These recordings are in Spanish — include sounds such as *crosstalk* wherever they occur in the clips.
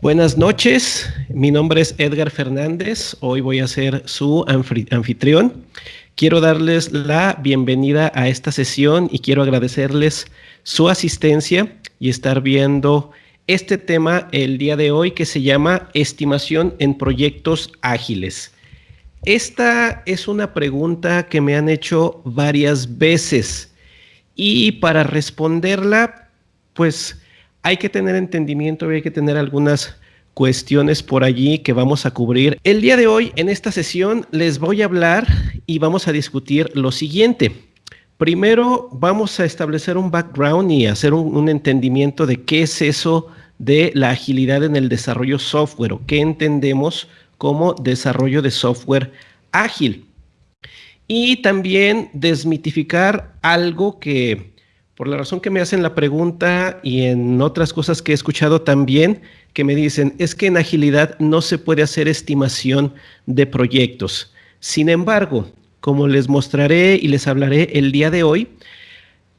Buenas noches, mi nombre es Edgar Fernández, hoy voy a ser su anfitrión. Quiero darles la bienvenida a esta sesión y quiero agradecerles su asistencia y estar viendo este tema el día de hoy que se llama estimación en proyectos ágiles. Esta es una pregunta que me han hecho varias veces y para responderla, pues hay que tener entendimiento y hay que tener algunas cuestiones por allí que vamos a cubrir. El día de hoy, en esta sesión, les voy a hablar y vamos a discutir lo siguiente. Primero, vamos a establecer un background y hacer un, entendimiento de qué es eso de la agilidad en el desarrollo software o qué entendemos como desarrollo de software ágil. Y también desmitificar algo que por la razón que me hacen la pregunta y en otras cosas que he escuchado también, que me dicen, es que en agilidad no se puede hacer estimación de proyectos. Sin embargo, como les mostraré y les hablaré el día de hoy,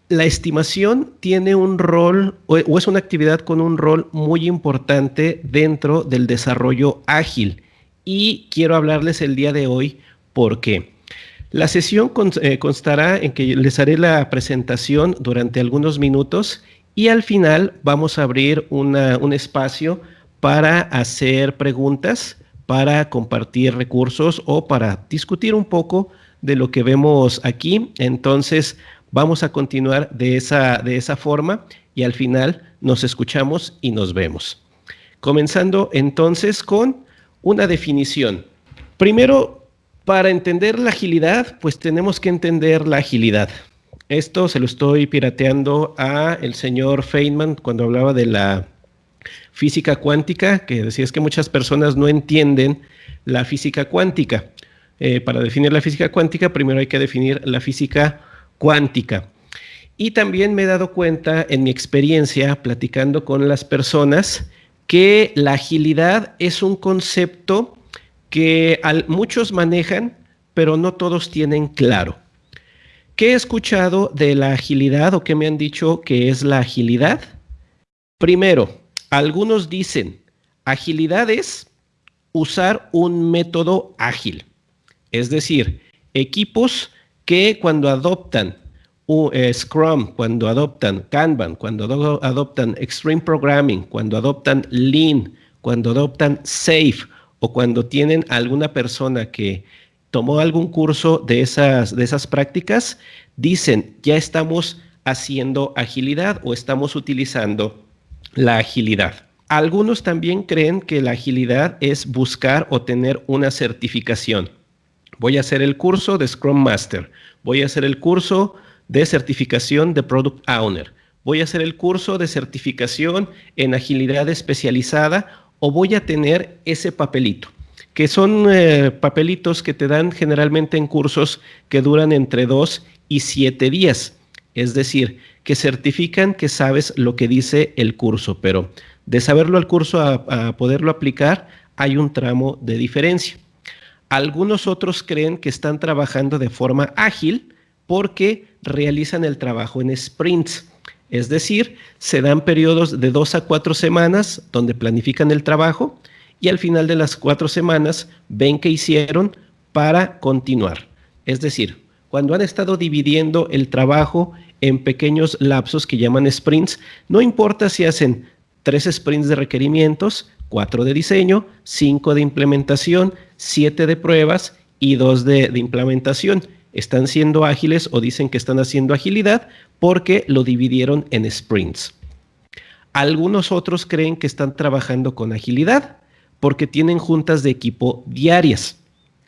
la estimación tiene un rol o, es una actividad con un rol muy importante dentro del desarrollo ágil. Y quiero hablarles el día de hoy por qué. La sesión eh, constará en que les haré la presentación durante algunos minutos y al final vamos a abrir un espacio para hacer preguntas, para compartir recursos o para discutir un poco de lo que vemos aquí. Entonces vamos a continuar de esa, de esa forma y al final nos escuchamos y nos vemos. Comenzando entonces con una definición. Primero para entender la agilidad, pues tenemos que entender la agilidad. Esto se lo estoy pirateando a el señor Feynman cuando hablaba de la física cuántica, que decía es que muchas personas no entienden la física cuántica. Eh, para definir la física cuántica, primero hay que definir la física cuántica. Y también me he dado cuenta en mi experiencia platicando con las personas que la agilidad es un concepto que muchos manejan, pero no todos tienen claro. ¿Qué he escuchado de la agilidad o qué me han dicho que es la agilidad? Primero, algunos dicen, agilidad es usar un método ágil. Es decir, equipos que cuando adoptan eh, Scrum, cuando adoptan Kanban, cuando adoptan Extreme Programming, cuando adoptan Lean, cuando adoptan Safe o cuando tienen alguna persona que tomó algún curso de esas, de esas prácticas, dicen, ya estamos haciendo agilidad o estamos utilizando la agilidad. Algunos también creen que la agilidad es buscar o tener una certificación. Voy a hacer el curso de Scrum Master, voy a hacer el curso de certificación de Product Owner, voy a hacer el curso de certificación en agilidad especializada o voy a tener ese papelito, que son eh, papelitos que te dan generalmente en cursos que duran entre dos y siete días. Es decir, que certifican que sabes lo que dice el curso, pero de saberlo al curso a, a poderlo aplicar hay un tramo de diferencia. Algunos otros creen que están trabajando de forma ágil porque realizan el trabajo en sprints. Es decir, se dan periodos de dos a cuatro semanas donde planifican el trabajo y al final de las cuatro semanas ven qué hicieron para continuar. Es decir, cuando han estado dividiendo el trabajo en pequeños lapsos que llaman sprints, no importa si hacen tres sprints de requerimientos, cuatro de diseño, cinco de implementación, siete de pruebas y dos de, de implementación están siendo ágiles o dicen que están haciendo agilidad porque lo dividieron en sprints. Algunos otros creen que están trabajando con agilidad porque tienen juntas de equipo diarias.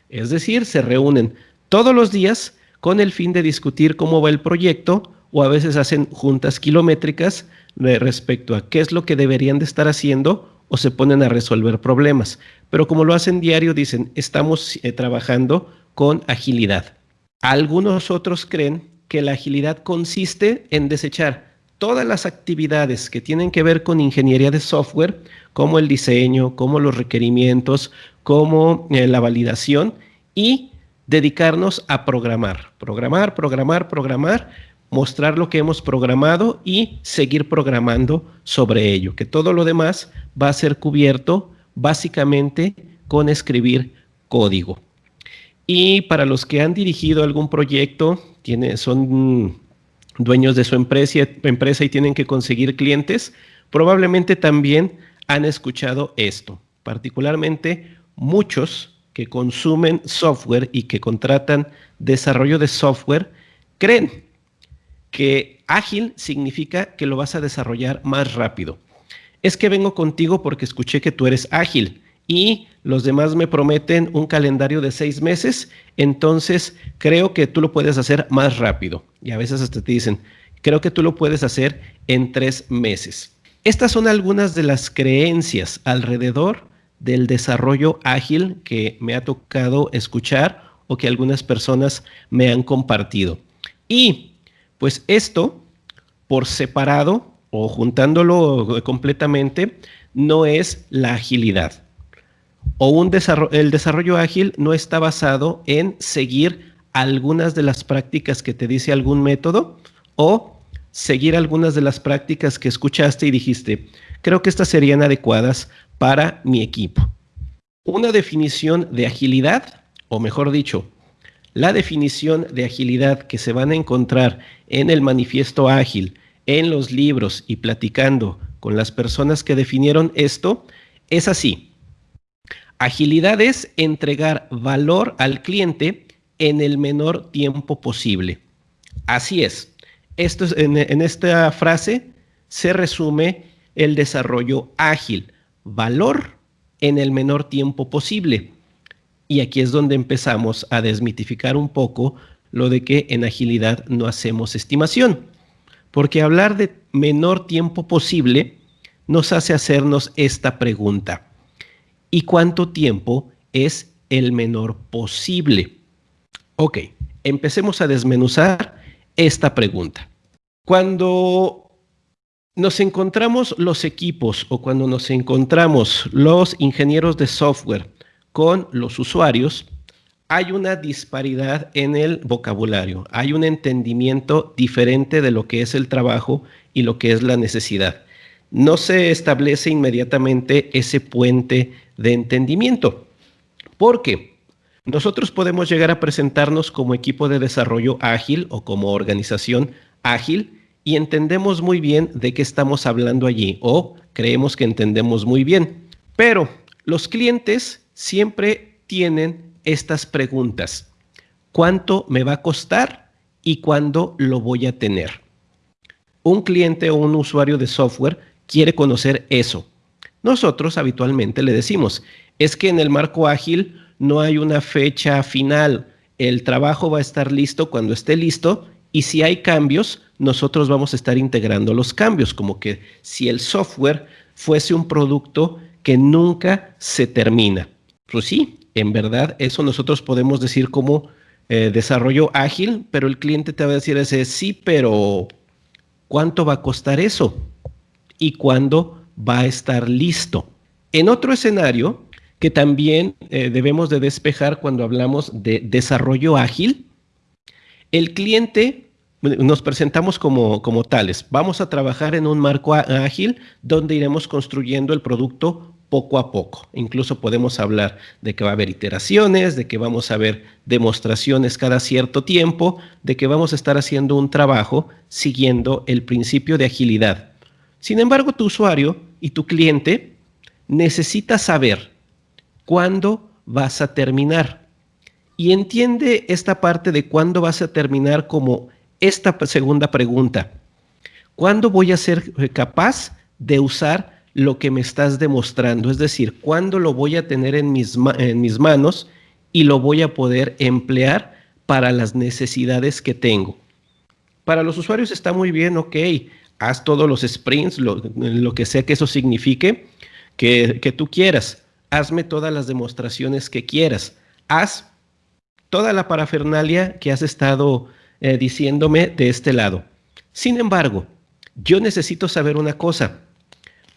Es decir, se reúnen todos los días con el fin de discutir cómo va el proyecto o a veces hacen juntas kilométricas respecto a qué es lo que deberían de estar haciendo o se ponen a resolver problemas. Pero como lo hacen diario, dicen, estamos eh, trabajando con agilidad. Algunos otros creen que la agilidad consiste en desechar todas las actividades que tienen que ver con ingeniería de software, como el diseño, como los requerimientos, como eh, la validación y dedicarnos a programar, programar, programar, programar, mostrar lo que hemos programado y seguir programando sobre ello, que todo lo demás va a ser cubierto básicamente con escribir código. Y para los que han dirigido algún proyecto, son dueños de su empresa y tienen que conseguir clientes, probablemente también han escuchado esto, particularmente muchos que consumen software y que contratan desarrollo de software creen que ágil significa que lo vas a desarrollar más rápido. Es que vengo contigo porque escuché que tú eres ágil y los demás me prometen un calendario de seis meses, entonces creo que tú lo puedes hacer más rápido. Y a veces hasta te dicen, creo que tú lo puedes hacer en tres meses. Estas son algunas de las creencias alrededor del desarrollo ágil que me ha tocado escuchar o que algunas personas me han compartido. Y pues esto, por separado o juntándolo completamente, no es la agilidad. O un el desarrollo ágil no está basado en seguir algunas de las prácticas que te dice algún método o seguir algunas de las prácticas que escuchaste y dijiste, creo que estas serían adecuadas para mi equipo. Una definición de agilidad, o mejor dicho, la definición de agilidad que se van a encontrar en el manifiesto ágil, en los libros y platicando con las personas que definieron esto, es así. Agilidad es entregar valor al cliente en el menor tiempo posible. Así es. Esto en, en esta frase se resume el desarrollo ágil. Valor en el menor tiempo posible. Y aquí es donde empezamos a desmitificar un poco lo de que en agilidad no hacemos estimación. Porque hablar de menor tiempo posible nos hace hacernos esta pregunta. ¿Y cuánto tiempo es el menor posible? Ok, empecemos a desmenuzar esta pregunta. Cuando nos encontramos los equipos o cuando nos encontramos los ingenieros de software con los usuarios, hay una disparidad en el vocabulario, hay un entendimiento diferente de lo que es el trabajo y lo que es la necesidad. No se establece inmediatamente ese puente de entendimiento. porque Nosotros podemos llegar a presentarnos como equipo de desarrollo ágil o como organización ágil y entendemos muy bien de qué estamos hablando allí o creemos que entendemos muy bien. Pero los clientes siempre tienen estas preguntas. ¿Cuánto me va a costar y cuándo lo voy a tener? Un cliente o un usuario de software quiere conocer eso. Nosotros habitualmente le decimos, es que en el marco ágil no hay una fecha final. El trabajo va a estar listo cuando esté listo y si hay cambios, nosotros vamos a estar integrando los cambios, como que si el software fuese un producto que nunca se termina. Pues sí, en verdad, eso nosotros podemos decir como eh, desarrollo ágil, pero el cliente te va a decir ese sí, pero ¿cuánto va a costar eso? ¿Y cuándo va a estar listo? En otro escenario que también eh, debemos de despejar cuando hablamos de desarrollo ágil, el cliente nos presentamos como, como tales. Vamos a trabajar en un marco ágil donde iremos construyendo el producto poco a poco. Incluso podemos hablar de que va a haber iteraciones, de que vamos a ver demostraciones cada cierto tiempo, de que vamos a estar haciendo un trabajo siguiendo el principio de agilidad. Sin embargo, tu usuario y tu cliente necesita saber cuándo vas a terminar. Y entiende esta parte de cuándo vas a terminar como esta segunda pregunta. ¿Cuándo voy a ser capaz de usar lo que me estás demostrando, es decir, cuándo lo voy a tener en mis, en mis manos y lo voy a poder emplear para las necesidades que tengo. Para los usuarios está muy bien, ok, haz todos los sprints, lo, que sea que eso signifique, que, tú quieras, hazme todas las demostraciones que quieras, haz toda la parafernalia que has estado eh, diciéndome de este lado. Sin embargo, yo necesito saber una cosa,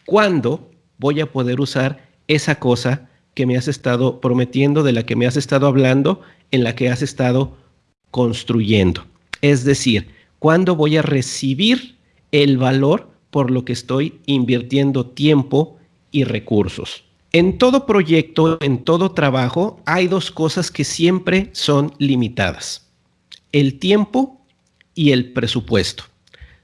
¿Cuándo voy a poder usar esa cosa que me has estado prometiendo, de la que me has estado hablando, en la que has estado construyendo? Es decir, cuándo voy a recibir el valor por lo que estoy invirtiendo tiempo y recursos. En todo proyecto, en todo trabajo, hay dos cosas que siempre son limitadas. El tiempo y el presupuesto.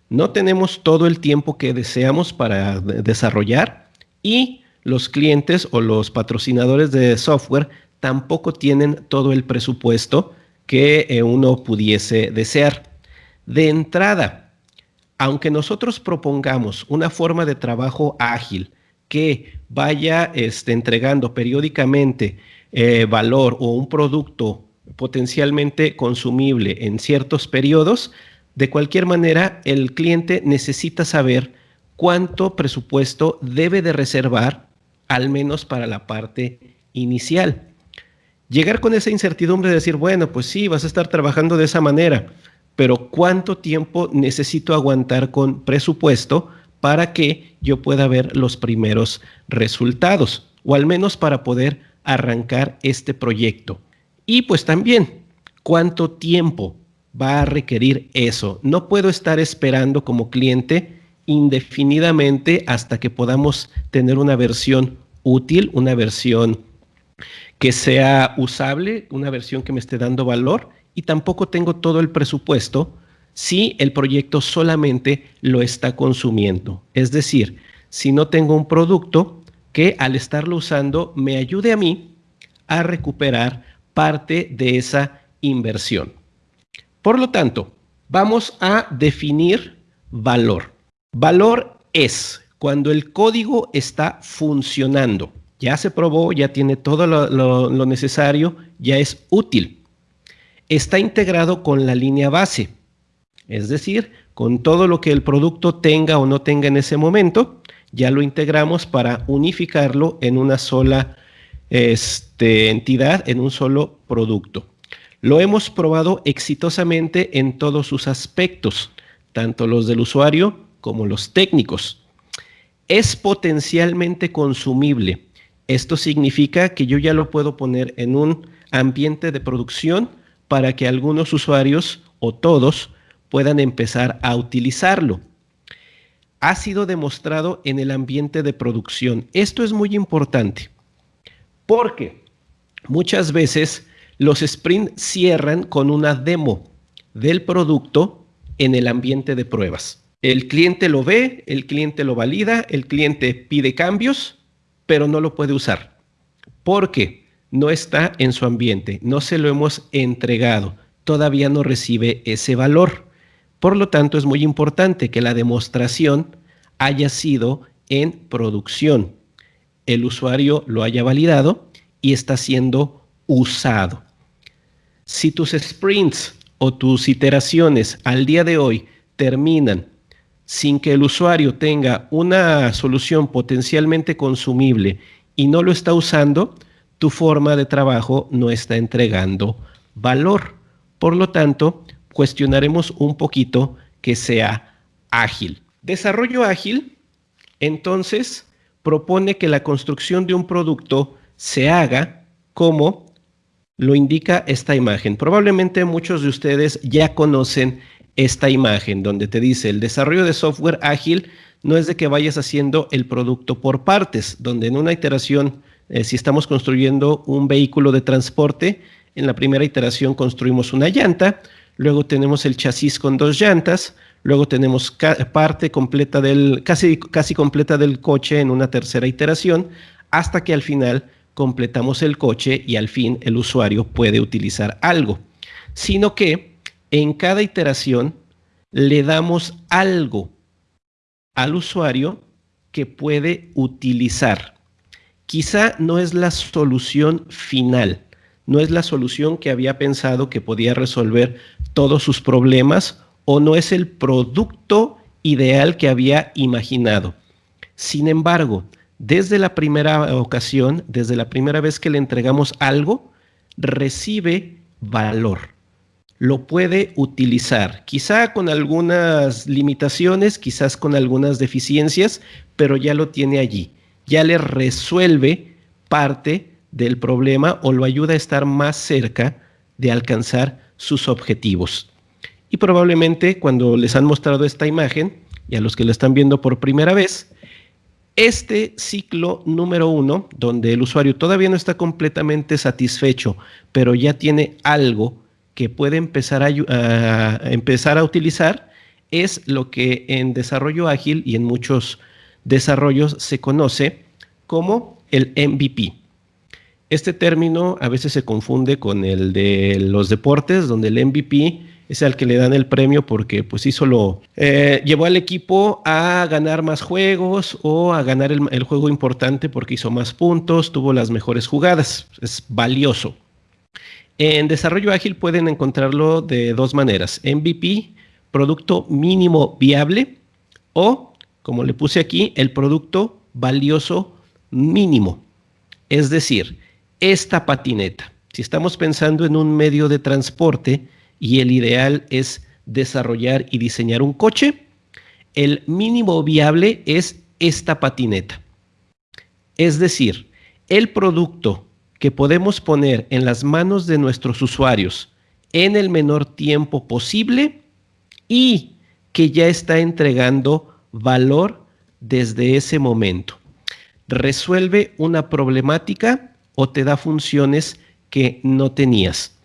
No tenemos todo el tiempo que deseamos para desarrollar y los clientes o los patrocinadores de software tampoco tienen todo el presupuesto que eh, uno pudiese desear. De entrada, aunque nosotros propongamos una forma de trabajo ágil que vaya este, entregando periódicamente eh, valor o un producto potencialmente consumible en ciertos periodos, de cualquier manera el cliente necesita saber cuánto presupuesto debe de reservar, al menos para la parte inicial. Llegar con esa incertidumbre de decir, bueno, pues sí, vas a estar trabajando de esa manera, pero ¿cuánto tiempo necesito aguantar con presupuesto para que yo pueda ver los primeros resultados? O al menos para poder arrancar este proyecto. Y pues también, ¿cuánto tiempo va a requerir eso? No puedo estar esperando como cliente indefinidamente hasta que podamos tener una versión útil, una versión que sea usable, una versión que me esté dando valor y tampoco tengo todo el presupuesto si el proyecto solamente lo está consumiendo. Es decir, si no tengo un producto que al estarlo usando me ayude a mí a recuperar parte de esa inversión. Por lo tanto, vamos a definir valor. Valor es cuando el código está funcionando ya se probó, ya tiene todo lo, necesario, ya es útil. Está integrado con la línea base, es decir, con todo lo que el producto tenga o no tenga en ese momento, ya lo integramos para unificarlo en una sola este, entidad, en un solo producto. Lo hemos probado exitosamente en todos sus aspectos, tanto los del usuario como los técnicos. Es potencialmente consumible esto significa que yo ya lo puedo poner en un ambiente de producción para que algunos usuarios o todos puedan empezar a utilizarlo. Ha sido demostrado en el ambiente de producción. Esto es muy importante porque muchas veces los sprint cierran con una demo del producto en el ambiente de pruebas. El cliente lo ve, el cliente lo valida, el cliente pide cambios pero no lo puede usar porque no está en su ambiente, no se lo hemos entregado, todavía no recibe ese valor. Por lo tanto, es muy importante que la demostración haya sido en producción. El usuario lo haya validado y está siendo usado. Si tus sprints o tus iteraciones al día de hoy terminan sin que el usuario tenga una solución potencialmente consumible y no lo está usando, tu forma de trabajo no está entregando valor. Por lo tanto, cuestionaremos un poquito que sea ágil. Desarrollo ágil, entonces, propone que la construcción de un producto se haga como lo indica esta imagen. Probablemente muchos de ustedes ya conocen esta imagen donde te dice el desarrollo de software ágil no es de que vayas haciendo el producto por partes, donde en una iteración, eh, si estamos construyendo un vehículo de transporte, en la primera iteración construimos una llanta, luego tenemos el chasis con dos llantas, luego tenemos parte completa del, casi, casi completa del coche en una tercera iteración, hasta que al final completamos el coche y al fin el usuario puede utilizar algo. Sino que en cada iteración le damos algo al usuario que puede utilizar. Quizá no es la solución final, no es la solución que había pensado que podía resolver todos sus problemas o no es el producto ideal que había imaginado. Sin embargo, desde la primera ocasión, desde la primera vez que le entregamos algo, recibe valor lo puede utilizar, quizá con algunas limitaciones, quizás con algunas deficiencias, pero ya lo tiene allí, ya le resuelve parte del problema o lo ayuda a estar más cerca de alcanzar sus objetivos. Y probablemente cuando les han mostrado esta imagen, y a los que lo están viendo por primera vez, este ciclo número uno, donde el usuario todavía no está completamente satisfecho, pero ya tiene algo que puede empezar a, empezar a utilizar, es lo que en desarrollo ágil y en muchos desarrollos se conoce como el MVP. Este término a veces se confunde con el de los deportes, donde el MVP es al que le dan el premio porque pues hizo lo, eh, llevó al equipo a ganar más juegos o a ganar el, el juego importante porque hizo más puntos, tuvo las mejores jugadas, es valioso. En desarrollo ágil pueden encontrarlo de dos maneras, MVP, producto mínimo viable o, como le puse aquí, el producto valioso mínimo. Es decir, esta patineta. Si estamos pensando en un medio de transporte, y el ideal es desarrollar y diseñar un coche, el mínimo viable es esta patineta. Es decir, el producto que podemos poner en las manos de nuestros usuarios en el menor tiempo posible y que ya está entregando valor desde ese momento. Resuelve una problemática o te da funciones que no tenías.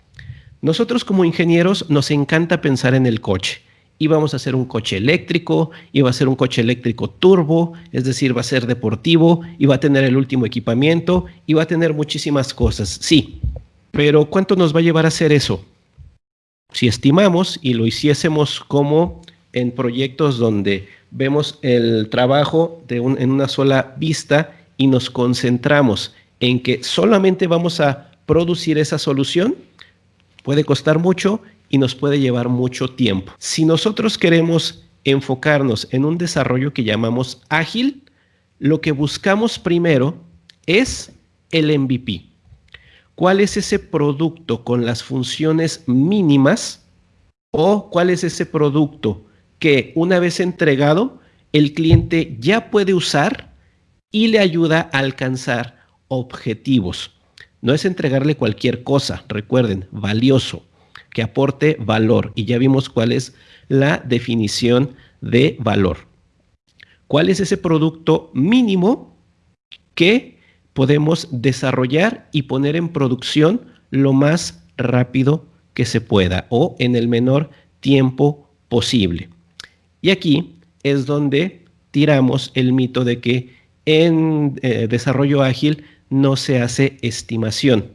Nosotros como ingenieros nos encanta pensar en el coche. Y vamos a hacer un coche eléctrico, va a ser un coche eléctrico turbo, es decir, va a ser deportivo, va a tener el último equipamiento, va a tener muchísimas cosas. Sí, pero ¿cuánto nos va a llevar a hacer eso? Si estimamos y lo hiciésemos como en proyectos donde vemos el trabajo de en una sola vista y nos concentramos en que solamente vamos a producir esa solución, puede costar mucho y nos puede llevar mucho tiempo. Si nosotros queremos enfocarnos en un desarrollo que llamamos ágil, lo que buscamos primero es el MVP. ¿Cuál es ese producto con las funciones mínimas o cuál es ese producto que una vez entregado el cliente ya puede usar y le ayuda a alcanzar objetivos? No es entregarle cualquier cosa, recuerden, valioso, que aporte valor. Y ya vimos cuál es la definición de valor. ¿Cuál es ese producto mínimo que podemos desarrollar y poner en producción lo más rápido que se pueda o en el menor tiempo posible? Y aquí es donde tiramos el mito de que en eh, desarrollo ágil no se hace estimación,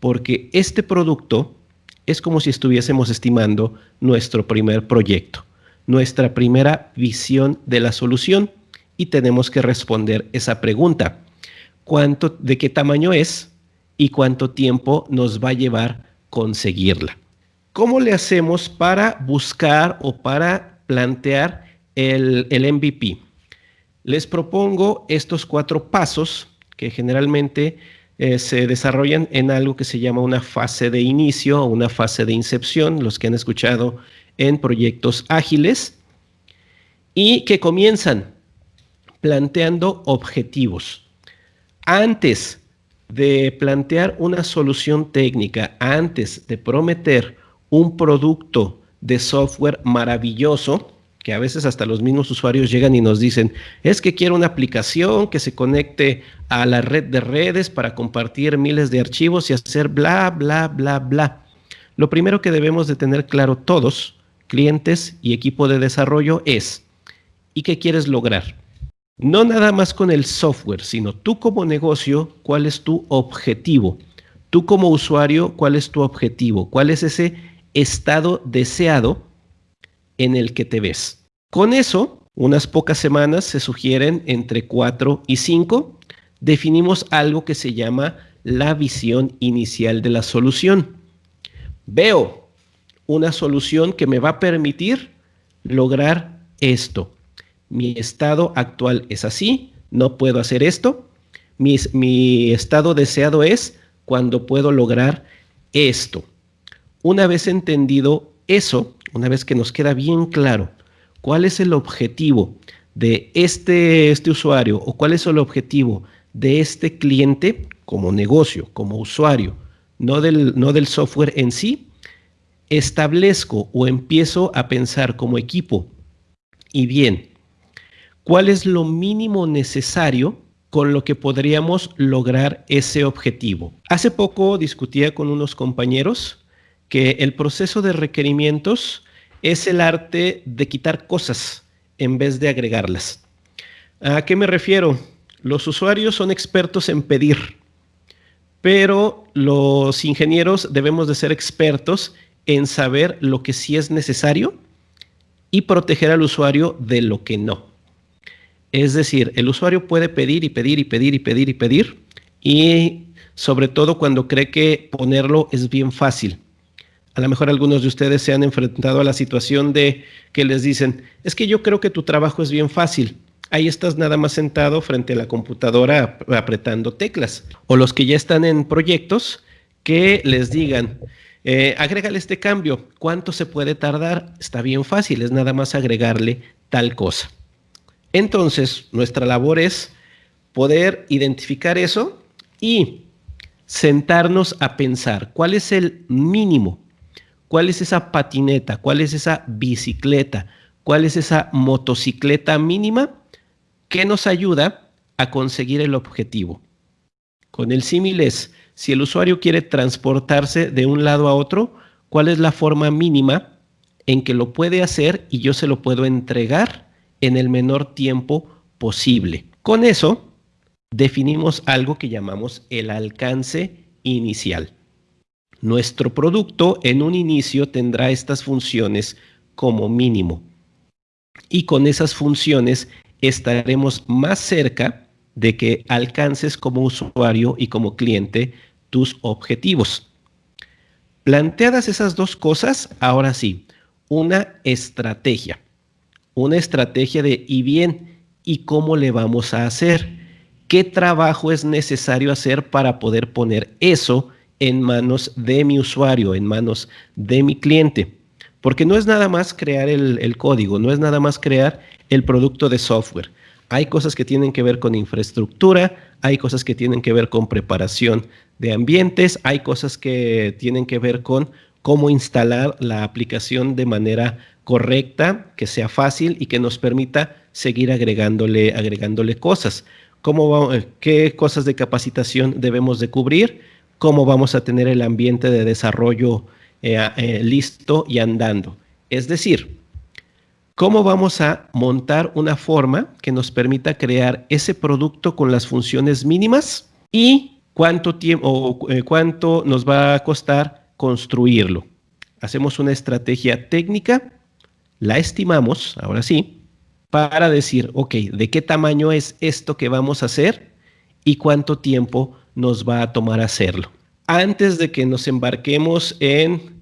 porque este producto es como si estuviésemos estimando nuestro primer proyecto, nuestra primera visión de la solución y tenemos que responder esa pregunta. ¿Cuánto, ¿De qué tamaño es y cuánto tiempo nos va a llevar conseguirla? ¿Cómo le hacemos para buscar o para plantear el, el MVP? Les propongo estos cuatro pasos que generalmente eh, se desarrollan en algo que se llama una fase de inicio o una fase de incepción, los que han escuchado en proyectos ágiles, y que comienzan planteando objetivos. Antes de plantear una solución técnica, antes de prometer un producto de software maravilloso, que a veces hasta los mismos usuarios llegan y nos dicen, es que quiero una aplicación que se conecte a la red de redes para compartir miles de archivos y hacer bla, bla, bla, bla. Lo primero que debemos de tener claro todos, clientes y equipo de desarrollo, es, ¿y qué quieres lograr? No nada más con el software, sino tú como negocio, ¿cuál es tu objetivo? Tú como usuario, ¿cuál es tu objetivo? ¿Cuál es ese estado deseado? en el que te ves. Con eso, unas pocas semanas se sugieren entre 4 y 5, definimos algo que se llama la visión inicial de la solución. Veo una solución que me va a permitir lograr esto. Mi estado actual es así, no puedo hacer esto. Mi, mi estado deseado es cuando puedo lograr esto. Una vez entendido eso, una vez que nos queda bien claro cuál es el objetivo de este, este usuario o cuál es el objetivo de este cliente como negocio, como usuario, no del, no del software en sí, establezco o empiezo a pensar como equipo y bien, ¿cuál es lo mínimo necesario con lo que podríamos lograr ese objetivo? Hace poco discutía con unos compañeros que el proceso de requerimientos es el arte de quitar cosas en vez de agregarlas. ¿A qué me refiero? Los usuarios son expertos en pedir, pero los ingenieros debemos de ser expertos en saber lo que sí es necesario y proteger al usuario de lo que no. Es decir, el usuario puede pedir y pedir y pedir y pedir y pedir y sobre todo cuando cree que ponerlo es bien fácil. A lo mejor algunos de ustedes se han enfrentado a la situación de que les dicen, es que yo creo que tu trabajo es bien fácil. Ahí estás nada más sentado frente a la computadora apretando teclas. O los que ya están en proyectos que les digan, eh, agrégale este cambio. ¿Cuánto se puede tardar? Está bien fácil, es nada más agregarle tal cosa. Entonces, nuestra labor es poder identificar eso y sentarnos a pensar cuál es el mínimo, cuál es esa patineta, cuál es esa bicicleta, cuál es esa motocicleta mínima que nos ayuda a conseguir el objetivo. Con el símil es, si el usuario quiere transportarse de un lado a otro, ¿cuál es la forma mínima en que lo puede hacer y yo se lo puedo entregar en el menor tiempo posible? Con eso definimos algo que llamamos el alcance inicial. Nuestro producto en un inicio tendrá estas funciones como mínimo. Y con esas funciones estaremos más cerca de que alcances como usuario y como cliente tus objetivos. Planteadas esas dos cosas, ahora sí, una estrategia. Una estrategia de y bien, ¿y cómo le vamos a hacer? ¿Qué trabajo es necesario hacer para poder poner eso en manos de mi usuario, en manos de mi cliente? Porque no es nada más crear el, código, no es nada más crear el producto de software. Hay cosas que tienen que ver con infraestructura, hay cosas que tienen que ver con preparación de ambientes, hay cosas que tienen que ver con cómo instalar la aplicación de manera correcta, que sea fácil y que nos permita seguir agregándole, agregándole cosas. Cómo ¿Qué cosas de capacitación debemos de cubrir? ¿Cómo vamos a tener el ambiente de desarrollo eh, eh, listo y andando? Es decir, ¿Cómo vamos a montar una forma que nos permita crear ese producto con las funciones mínimas y cuánto tiempo o eh, cuánto nos va a costar construirlo? Hacemos una estrategia técnica, la estimamos, ahora sí, para decir, ok, ¿de qué tamaño es esto que vamos a hacer y cuánto tiempo nos va a tomar hacerlo? Antes de que nos embarquemos en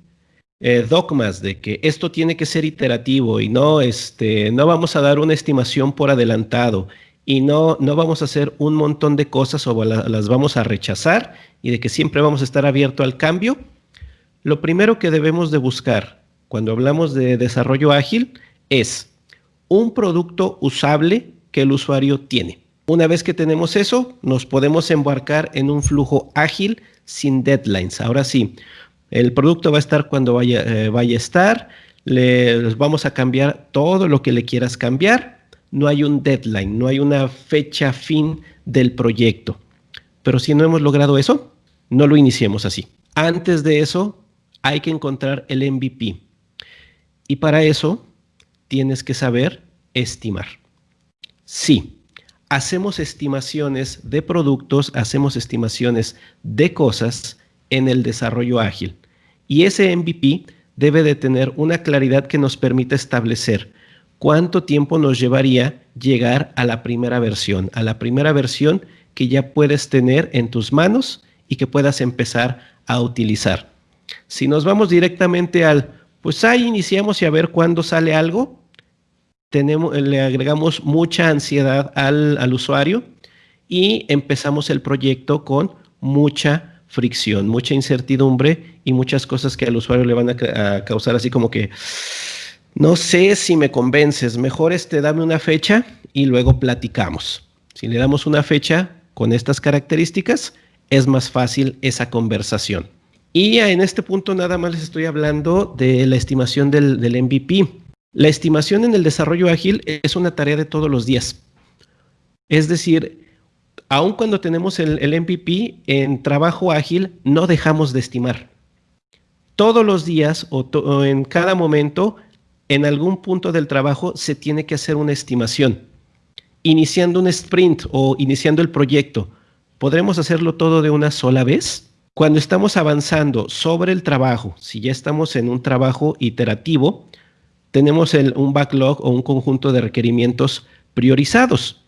eh, dogmas de que esto tiene que ser iterativo y no, este, no vamos a dar una estimación por adelantado y no, no vamos a hacer un montón de cosas o las vamos a rechazar y de que siempre vamos a estar abierto al cambio, lo primero que debemos de buscar cuando hablamos de desarrollo ágil es un producto usable que el usuario tiene. Una vez que tenemos eso, nos podemos embarcar en un flujo ágil sin deadlines. Ahora sí, el producto va a estar cuando vaya, eh, vaya a estar. Les vamos a cambiar todo lo que le quieras cambiar. No hay un deadline, no hay una fecha fin del proyecto. Pero si no hemos logrado eso, no lo iniciemos así. Antes de eso, hay que encontrar el MVP. Y para eso, tienes que saber estimar. Sí, hacemos estimaciones de productos, hacemos estimaciones de cosas en el desarrollo ágil. Y ese MVP debe de tener una claridad que nos permita establecer cuánto tiempo nos llevaría llegar a la primera versión, a la primera versión que ya puedes tener en tus manos y que puedas empezar a utilizar. Si nos vamos directamente al, pues ahí iniciamos y a ver cuándo sale algo, tenemos, le agregamos mucha ansiedad al, usuario y empezamos el proyecto con mucha fricción, mucha incertidumbre y muchas cosas que al usuario le van a, causar así como que, no sé si me convences, mejor este dame una fecha y luego platicamos. Si le damos una fecha con estas características, es más fácil esa conversación. Y en este punto nada más les estoy hablando de la estimación del MVP. La estimación en el desarrollo ágil es una tarea de todos los días. Es decir, aun cuando tenemos el, el MVP en trabajo ágil, no dejamos de estimar. Todos los días o, en cada momento, en algún punto del trabajo, se tiene que hacer una estimación. Iniciando un sprint o iniciando el proyecto, ¿podremos hacerlo todo de una sola vez? Cuando estamos avanzando sobre el trabajo, si ya estamos en un trabajo iterativo, tenemos un backlog o un conjunto de requerimientos priorizados.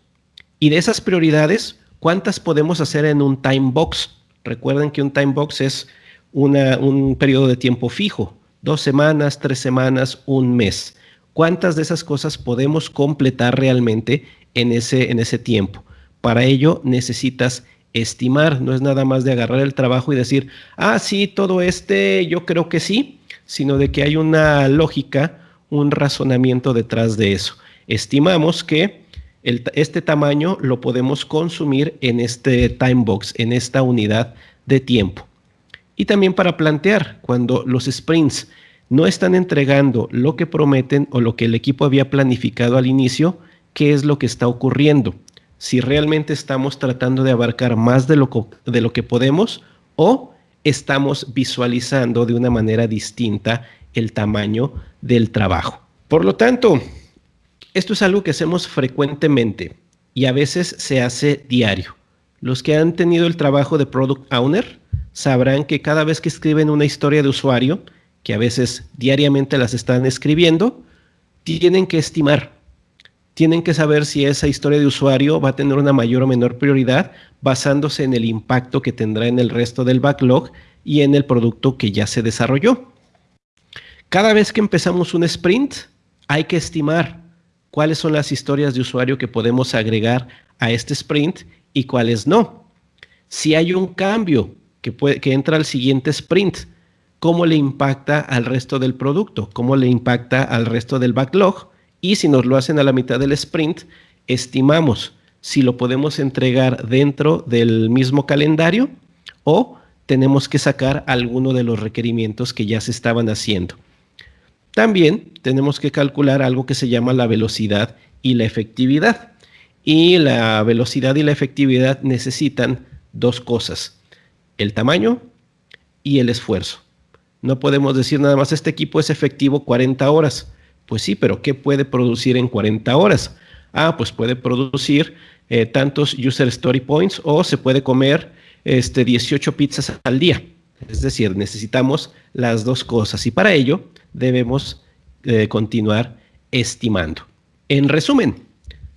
Y de esas prioridades, ¿cuántas podemos hacer en un time box? Recuerden que un time box es un periodo de tiempo fijo, dos semanas, tres semanas, un mes. ¿Cuántas de esas cosas podemos completar realmente en ese, en ese tiempo? Para ello necesitas estimar, no es nada más de agarrar el trabajo y decir, ah, sí, todo este yo creo que sí, sino de que hay una lógica, un razonamiento detrás de eso. Estimamos que este tamaño lo podemos consumir en este time box, en esta unidad de tiempo. Y también para plantear cuando los sprints no están entregando lo que prometen o lo que el equipo había planificado al inicio, qué es lo que está ocurriendo. Si realmente estamos tratando de abarcar más de lo, de lo que podemos o estamos visualizando de una manera distinta el tamaño del trabajo. Por lo tanto, esto es algo que hacemos frecuentemente y a veces se hace diario. Los que han tenido el trabajo de Product Owner sabrán que cada vez que escriben una historia de usuario, que a veces diariamente las están escribiendo, tienen que estimar, tienen que saber si esa historia de usuario va a tener una mayor o menor prioridad basándose en el impacto que tendrá en el resto del backlog y en el producto que ya se desarrolló. Cada vez que empezamos un sprint, hay que estimar cuáles son las historias de usuario que podemos agregar a este sprint y cuáles no. Si hay un cambio que, puede, que entra al siguiente sprint, cómo le impacta al resto del producto, cómo le impacta al resto del backlog y si nos lo hacen a la mitad del sprint, estimamos si lo podemos entregar dentro del mismo calendario o tenemos que sacar alguno de los requerimientos que ya se estaban haciendo. También tenemos que calcular algo que se llama la velocidad y la efectividad. Y la velocidad y la efectividad necesitan dos cosas, el tamaño y el esfuerzo. No podemos decir nada más, este equipo es efectivo 40 horas. Pues sí, pero ¿qué puede producir en 40 horas? Ah, pues puede producir eh, tantos user story points o se puede comer este, 18 pizzas al día. Es decir, necesitamos las dos cosas y para ello debemos eh, continuar estimando. En resumen,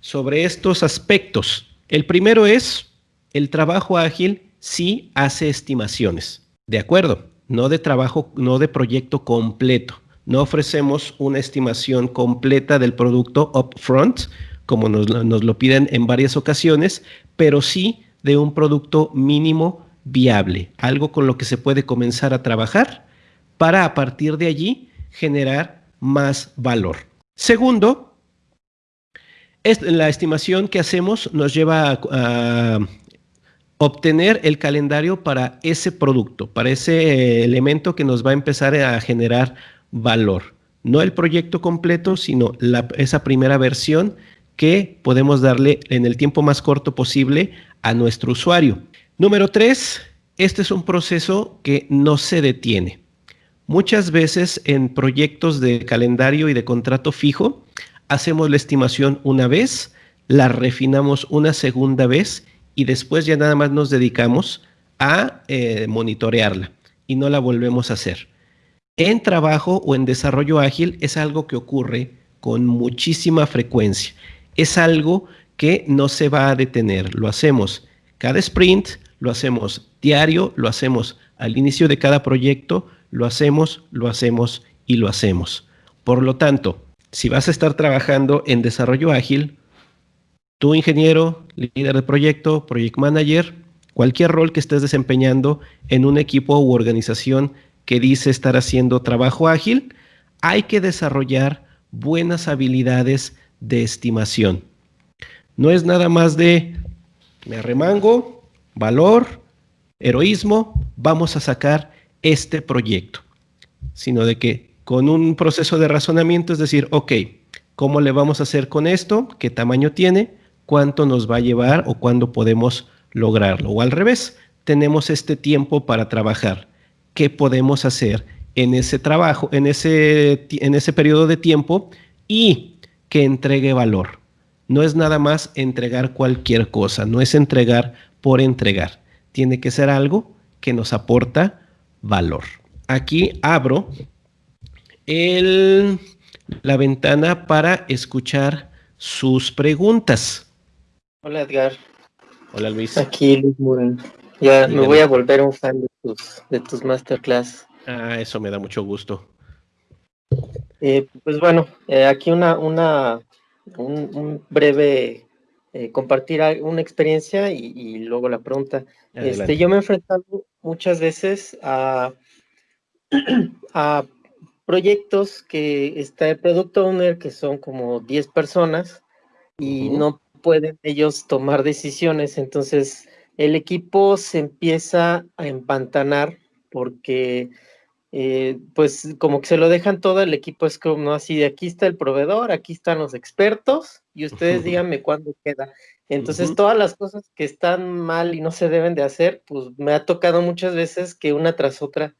sobre estos aspectos, el primero es el trabajo ágil sí hace estimaciones, ¿de acuerdo? No de trabajo, no de proyecto completo. No ofrecemos una estimación completa del producto upfront, como nos, nos lo piden en varias ocasiones, pero sí de un producto mínimo viable, algo con lo que se puede comenzar a trabajar para a partir de allí generar más valor. Segundo, la estimación que hacemos nos lleva a, obtener el calendario para ese producto, para ese elemento que nos va a empezar a generar valor. No el proyecto completo, sino esa primera versión que podemos darle en el tiempo más corto posible a nuestro usuario. Número tres, este es un proceso que no se detiene. Muchas veces en proyectos de calendario y de contrato fijo, hacemos la estimación una vez, la refinamos una segunda vez y después ya nada más nos dedicamos a eh, monitorearla y no la volvemos a hacer. En trabajo o en desarrollo ágil es algo que ocurre con muchísima frecuencia. Es algo que no se va a detener. Lo hacemos cada sprint, lo hacemos diario, lo hacemos al inicio de cada proyecto, lo hacemos, lo hacemos y lo hacemos. Por lo tanto, si vas a estar trabajando en desarrollo ágil, tu ingeniero, líder de proyecto, project manager, cualquier rol que estés desempeñando en un equipo u organización que dice estar haciendo trabajo ágil, hay que desarrollar buenas habilidades de estimación. No es nada más de me arremango, valor, heroísmo, vamos a sacar este proyecto, sino de que con un proceso de razonamiento es decir, ok, ¿cómo le vamos a hacer con esto? ¿Qué tamaño tiene? ¿Cuánto nos va a llevar o cuándo podemos lograrlo? O al revés, tenemos este tiempo para trabajar. ¿Qué podemos hacer en ese trabajo, en ese, en ese periodo de tiempo y que entregue valor? No es nada más entregar cualquier cosa, no es entregar por entregar. Tiene que ser algo que nos aporta valor. Aquí abro el, la ventana para escuchar sus preguntas. Hola Edgar. Hola Luis. Aquí Luis Muren. Ya me voy a volver un fan de tus, de tus masterclass. Ah, eso me da mucho gusto. Eh, pues bueno, eh, aquí una, una, un, breve eh, compartir una experiencia y, luego la pregunta. Este, yo me he enfrentado muchas veces a, *clears throat* a proyectos que está el product owner, que son como 10 personas, y no pueden ellos tomar decisiones. Entonces, el equipo se empieza a empantanar porque eh, pues como que se lo dejan todo, el equipo es como así, de aquí está el proveedor, aquí están los expertos y ustedes *laughs* díganme cuándo queda. Entonces todas las cosas que están mal y no se deben de hacer, pues me ha tocado muchas veces que una tras otra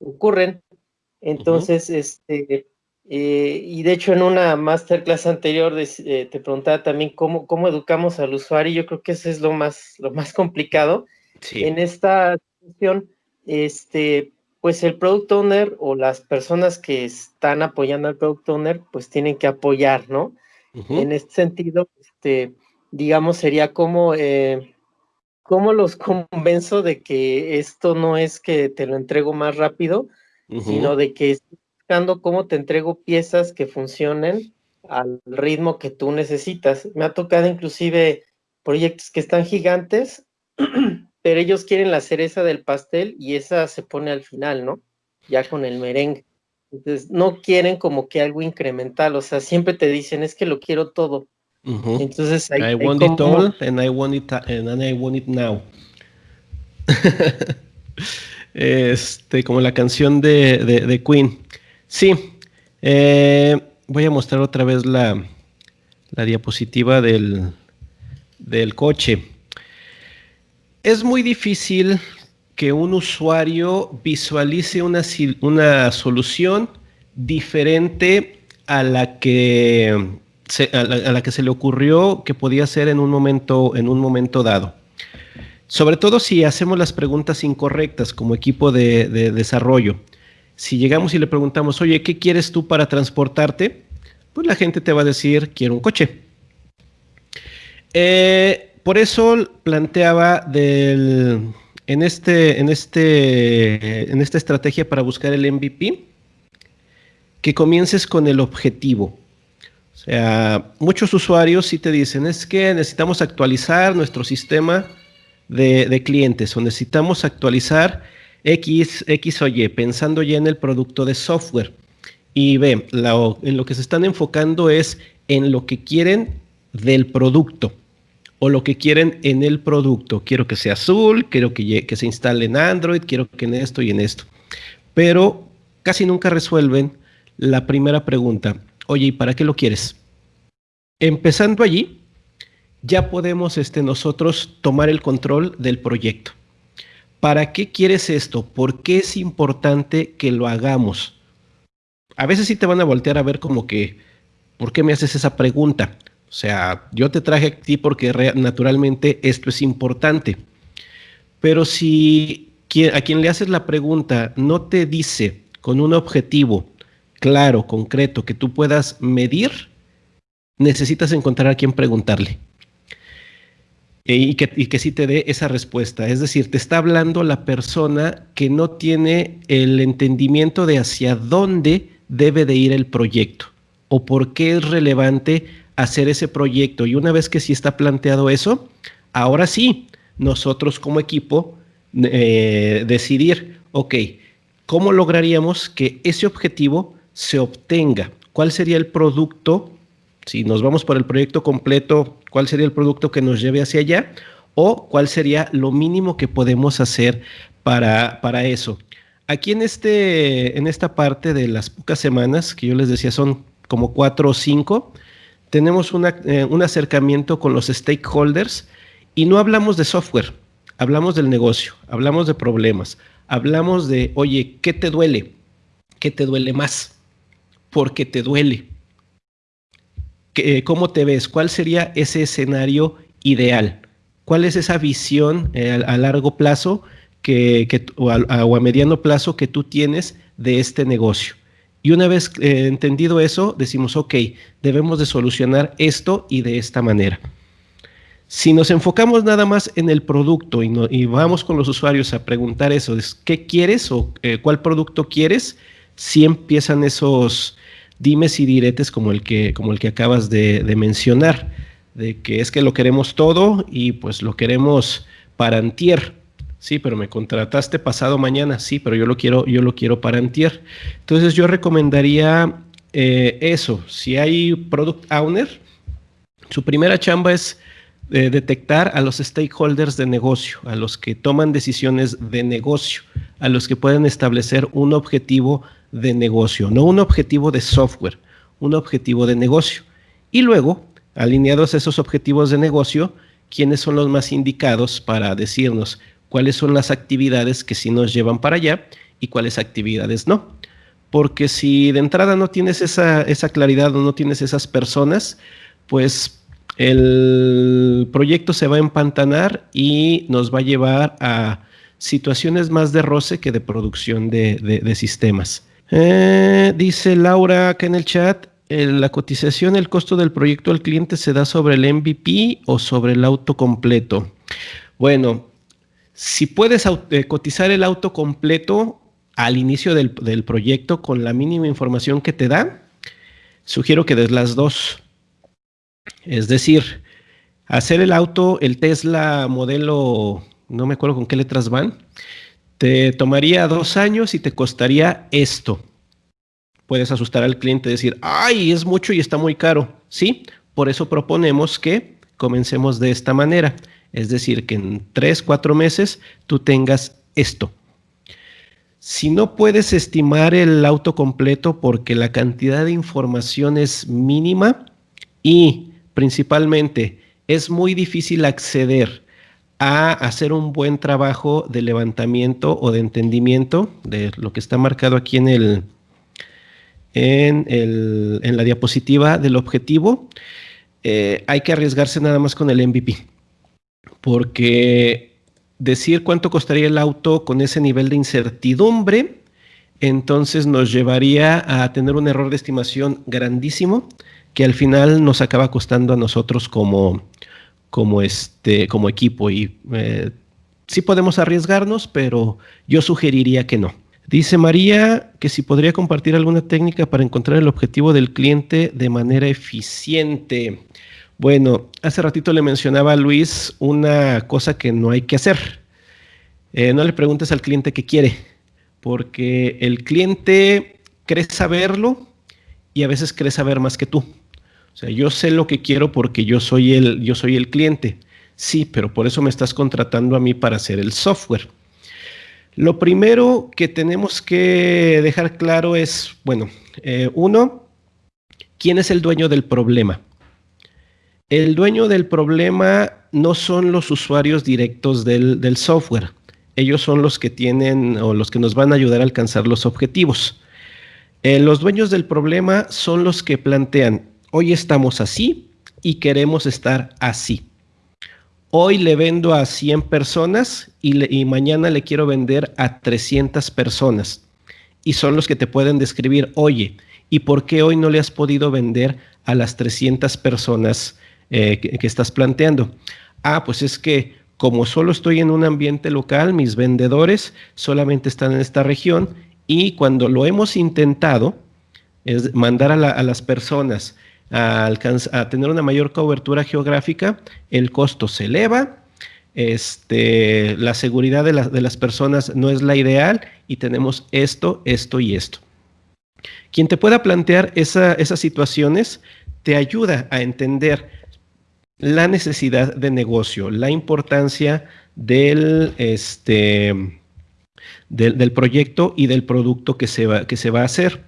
ocurren. Entonces, este, eh, y de hecho en una masterclass anterior eh, te preguntaba también cómo, cómo educamos al usuario, yo creo que eso es lo más, lo más complicado. En esta situación, este, pues el product owner o las personas que están apoyando al product owner, pues tienen que apoyar, ¿no? En este sentido, este, digamos, sería como, eh, ¿cómo los *laughs* convenzo de que esto no es que te lo entrego más rápido, sino de que estoy buscando cómo te entrego piezas que funcionen al ritmo que tú necesitas. Me ha tocado inclusive proyectos que están gigantes *clears throat* pero ellos quieren la cereza del pastel y esa se pone al final, ¿no? Ya con el merengue. Entonces, no quieren como que algo incremental, o sea, siempre te dicen, es que lo quiero todo. Entonces, I want it all and I want it, and I want it now. *laughs* este, como la canción de, Queen. Sí, eh, voy a mostrar otra vez la, la diapositiva del, del coche es muy difícil que un usuario visualice una, una solución diferente a la, que se, a, la, que se le ocurrió que podía ser en un momento, en un momento dado. Sobre todo si hacemos las preguntas incorrectas como equipo de, desarrollo. Si llegamos y le preguntamos, oye, ¿qué quieres tú para transportarte? Pues la gente te va a decir, quiero un coche. Eh, por eso planteaba del, en, este, en, este, en esta estrategia para buscar el MVP, que comiences con el objetivo. O sea, muchos usuarios sí te dicen, es que necesitamos actualizar nuestro sistema de, clientes o necesitamos actualizar X, X o Y, pensando ya en el producto de software. Y ve, en lo que se están enfocando es en lo que quieren del producto o lo que quieren en el producto. Quiero que sea azul, quiero que, se instale en Android, quiero que en esto y en esto. Pero casi nunca resuelven la primera pregunta. Oye, ¿y para qué lo quieres? Empezando allí, ya podemos este, nosotros tomar el control del proyecto. ¿Para qué quieres esto? ¿Por qué es importante que lo hagamos? A veces sí te van a voltear a ver como que, ¿por qué me haces esa pregunta? O sea, yo te traje a ti porque naturalmente esto es importante. Pero si a quien le haces la pregunta no te dice con un objetivo claro, concreto, que tú puedas medir, necesitas encontrar a quien preguntarle. E, y que, y que sí te dé esa respuesta. Es decir, te está hablando la persona que no tiene el entendimiento de hacia dónde debe de ir el proyecto o por qué es relevante hacer ese proyecto. Y una vez que sí está planteado eso, ahora sí, nosotros como equipo eh, decidir, ok, ¿cómo lograríamos que ese objetivo se obtenga? ¿Cuál sería el producto? Si nos vamos por el proyecto completo, ¿cuál sería el producto que nos lleve hacia allá? ¿O cuál sería lo mínimo que podemos hacer para, para eso? aquí en, este, en esta parte de las pocas semanas, que yo les decía son como cuatro o cinco, tenemos eh, un acercamiento con los stakeholders y no hablamos de software, hablamos del negocio, hablamos de problemas, hablamos de, oye, ¿qué te duele? ¿Qué te duele más? ¿Por qué te duele? ¿Cómo te ves? ¿Cuál sería ese escenario ideal? ¿Cuál es esa visión eh, a, largo plazo que, o, a, mediano plazo que tú tienes de este negocio? Y una vez eh, entendido eso, decimos, ok, debemos de solucionar esto y de esta manera. Si nos enfocamos nada más en el producto y, vamos con los usuarios a preguntar eso, ¿qué quieres o eh, cuál producto quieres? Si empiezan esos dimes y diretes como el que, como el que acabas de, mencionar, de que es que lo queremos todo y pues lo queremos para antier. Sí, pero me contrataste pasado mañana, sí, pero yo lo quiero, yo lo quiero para antier. Entonces yo recomendaría eh, eso. Si hay product owner, su primera chamba es detectar a los stakeholders de negocio, a los que toman decisiones de negocio, a los que pueden establecer un objetivo de negocio, no un objetivo de software, un objetivo de negocio. Y luego, alineados a esos objetivos de negocio, quiénes son los más indicados para decirnos cuáles son las actividades que sí nos llevan para allá y cuáles actividades no. Porque si de entrada no tienes esa, esa claridad o no tienes esas personas, pues el proyecto se va a empantanar y nos va a llevar a situaciones más de roce que de producción de, sistemas. Eh, dice Laura acá en el chat, la cotización, el costo del proyecto al cliente se da sobre el MVP o sobre el auto completo. Bueno, si puedes eh, cotizar el auto completo al inicio del, proyecto con la mínima información que te da, sugiero que des las dos. Es decir, hacer el auto, el Tesla modelo, no me acuerdo con qué letras van, te tomaría dos años y te costaría esto. Puedes asustar al cliente y decir, ay, es mucho y está muy caro. Sí, por eso proponemos que comencemos de esta manera. Es decir, que en tres, cuatro meses tú tengas esto. Si no puedes estimar el auto completo porque la cantidad de información es mínima y principalmente, es muy difícil acceder a hacer un buen trabajo de levantamiento o de entendimiento de lo que está marcado aquí en, el, en, el, en la diapositiva del objetivo. Eh, hay que arriesgarse nada más con el MVP, porque decir cuánto costaría el auto con ese nivel de incertidumbre, entonces nos llevaría a tener un error de estimación grandísimo que al final nos acaba costando a nosotros como, como, este, como equipo. Y eh, sí podemos arriesgarnos, pero yo sugeriría que no. Dice María que si podría compartir alguna técnica para encontrar el objetivo del cliente de manera eficiente. Bueno, hace ratito le mencionaba a Luis una cosa que no hay que hacer. Eh, no le preguntes al cliente qué quiere, porque el cliente cree saberlo y a veces cree saber más que tú. O sea, yo sé lo que quiero porque yo soy el, yo soy el cliente. Sí, pero por eso me estás contratando a mí para hacer el software. Lo primero que tenemos que dejar claro es, bueno, eh, uno, ¿quién es el dueño del problema? El dueño del problema no son los usuarios directos del, software. Ellos son los que tienen o los que nos van a ayudar a alcanzar los objetivos. Eh, los dueños del problema son los que plantean, Hoy estamos así y queremos estar así. Hoy le vendo a 100 personas y, mañana le quiero vender a 300 personas. Y son los que te pueden describir, oye, ¿y por qué hoy no le has podido vender a las 300 personas eh, que, estás planteando? Ah, pues es que como solo estoy en un ambiente local, mis vendedores solamente están en esta región y cuando lo hemos intentado, es mandar a, las personas a, tener una mayor cobertura geográfica, el costo se eleva, este, la seguridad de, las personas no es la ideal y tenemos esto, esto y esto. Quien te pueda plantear esas situaciones te ayuda a entender la necesidad de negocio, la importancia del, este, del proyecto y del producto que se, va, que se va a hacer.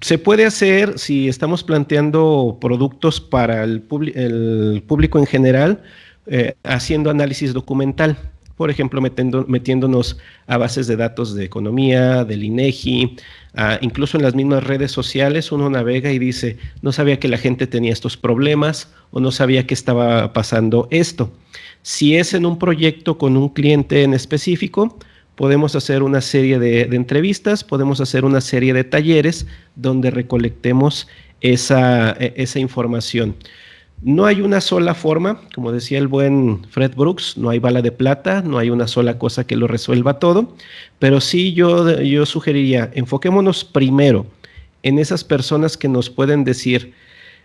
Se puede hacer si estamos planteando productos para el, público en general, eh, haciendo análisis documental por ejemplo, metiéndonos a bases de datos de economía, del INEGI, incluso en las mismas redes sociales uno navega y dice, no sabía que la gente tenía estos problemas o no sabía que estaba pasando esto. Si es en un proyecto con un cliente en específico, podemos hacer una serie de, entrevistas, podemos hacer una serie de talleres donde recolectemos esa, e, esa información. No hay una sola forma, como decía el buen Fred Brooks, no hay bala de plata, no hay una sola cosa que lo resuelva todo, pero sí yo, yo sugeriría, enfoquémonos primero en esas personas que nos pueden decir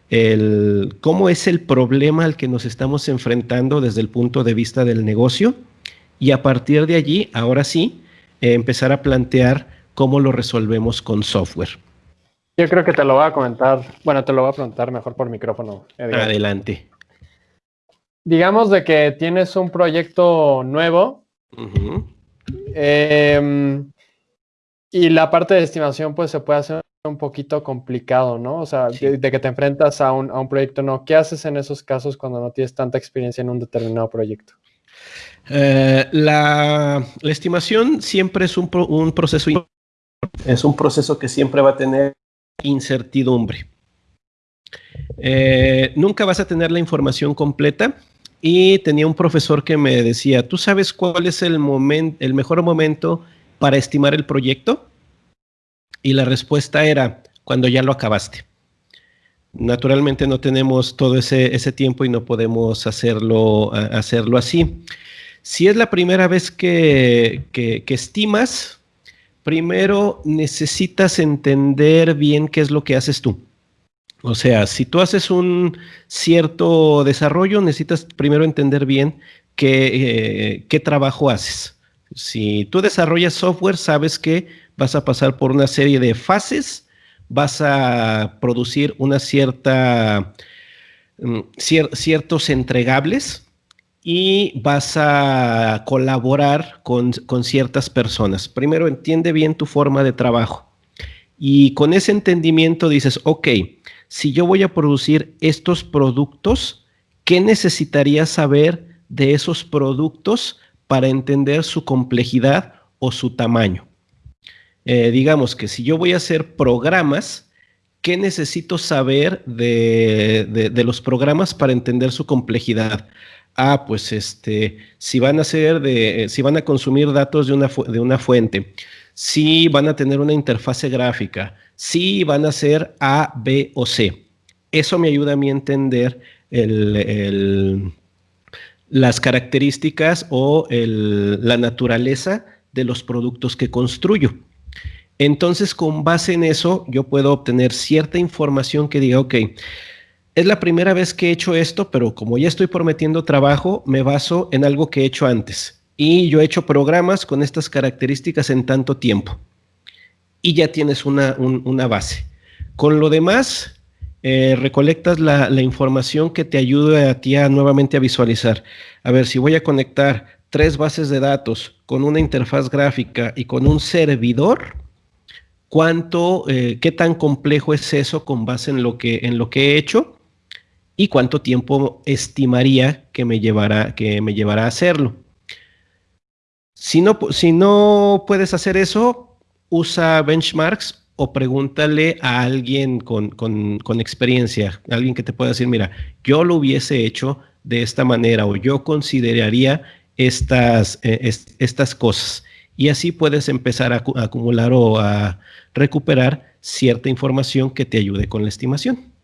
el, cómo es el problema al que nos estamos enfrentando desde el punto de vista del negocio y a partir de allí, ahora sí, eh, empezar a plantear cómo lo resolvemos con software. Yo creo que te lo voy a comentar, bueno, te lo voy a preguntar mejor por micrófono. Adelante. Digamos de que tienes un proyecto nuevo em, y la parte de estimación pues se puede hacer un poquito complicado, ¿no? O sea, de, que te enfrentas a un, a un proyecto no. ¿Qué haces en esos casos cuando no tienes tanta experiencia en un determinado proyecto? Eh, la, estimación siempre es un, un proceso, es un proceso que siempre va a tener incertidumbre. Eh, nunca vas a tener la información completa y tenía un profesor que me decía, ¿tú sabes cuál es el, el mejor momento para estimar el proyecto? Y la respuesta era, cuando ya lo acabaste. Naturalmente no tenemos todo ese, tiempo y no podemos hacerlo, hacerlo así. Si es la primera vez que, que estimas, primero necesitas entender bien qué es lo que haces tú. O sea, si tú haces un cierto desarrollo, necesitas primero entender bien qué, eh, trabajo haces. Si tú desarrollas software, sabes que vas a pasar por una serie de fases, vas a producir una cierta, mm, ciertos entregables, y vas a colaborar con, ciertas personas. Primero entiende bien tu forma de trabajo y con ese entendimiento dices, ok, si yo voy a producir estos productos, ¿qué necesitaría saber de esos productos para entender su complejidad o su tamaño? Eh, digamos que si yo voy a hacer programas, ¿qué necesito saber de, de los programas para entender su complejidad? Ah, pues este, si van a ser de, si van a consumir datos de una, de una fuente, si van a tener una interfase gráfica, si van a ser A, B o C. Eso me ayuda a mí a entender las características o la naturaleza de los productos que construyo. Entonces, con base en eso, yo puedo obtener cierta información que diga, ok, es la primera vez que he hecho esto, pero como ya estoy prometiendo trabajo, me baso en algo que he hecho antes. Y yo he hecho programas con estas características en tanto tiempo. Y ya tienes una, base. Con lo demás, eh, recolectas la, la, información que te ayude a ti a nuevamente a visualizar. A ver, si voy a conectar tres bases de datos con una interfaz gráfica y con un servidor, ¿cuánto, eh, qué tan complejo es eso con base en lo que, en lo que he hecho? Y cuánto tiempo estimaría que me llevará, que me a hacerlo. Si no, si no puedes hacer eso, usa benchmarks o pregúntale a alguien con, con, experiencia, alguien que te pueda decir, mira, yo lo hubiese hecho de esta manera o yo consideraría estas, eh, estas cosas. Y así puedes empezar a acumular o a recuperar cierta información que te ayude con la estimación.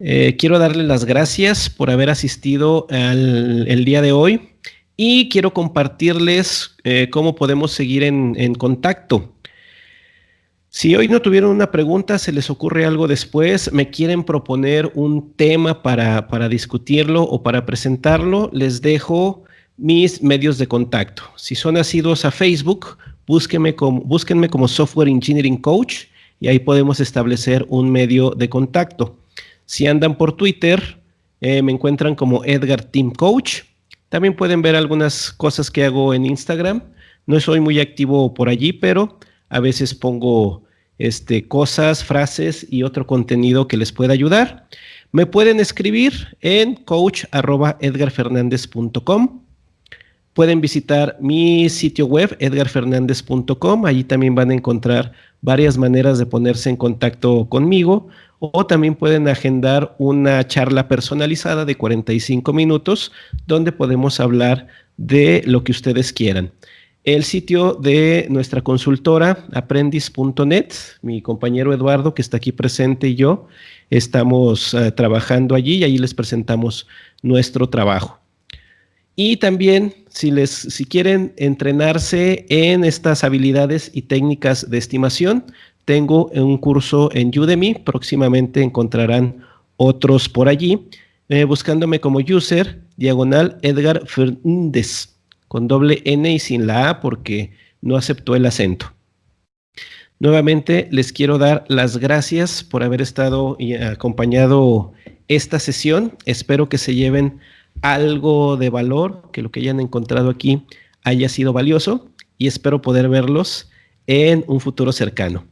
Eh, quiero darle las gracias por haber asistido al, día de hoy y quiero compartirles eh, cómo podemos seguir en, contacto. Si hoy no tuvieron una pregunta, se les ocurre algo después, me quieren proponer un tema para, para discutirlo o para presentarlo, les dejo mis medios de contacto. Si son nacidos a Facebook, búsquenme como, búsquenme como Software Engineering Coach y ahí podemos establecer un medio de contacto. Si andan por Twitter, eh, me encuentran como Edgar Team Coach. También pueden ver algunas cosas que hago en Instagram, No soy muy activo por allí, pero a veces pongo este, cosas, frases y otro contenido que les pueda ayudar. Me pueden escribir en coach.edgarfernandez.com. Pueden visitar mi sitio web, edgarfernandez.com. Allí también van a encontrar varias maneras de ponerse en contacto conmigo o también pueden agendar una charla personalizada de 45 minutos donde podemos hablar de lo que ustedes quieran. El sitio de nuestra consultora, aprendiz.net, mi compañero Eduardo, que está aquí presente, y yo, estamos eh, trabajando allí y ahí les presentamos nuestro trabajo. Y también, si, les, si quieren entrenarse en estas habilidades y técnicas de estimación, tengo un curso en Udemy, próximamente encontrarán otros por allí, eh, buscándome como user, diagonal Edgar Fernández, con doble N y sin la A porque no aceptó el acento. Nuevamente les quiero dar las gracias por haber estado y acompañado esta sesión. Espero que se lleven algo de valor, que lo que hayan encontrado aquí haya sido valioso y espero poder verlos en un futuro cercano.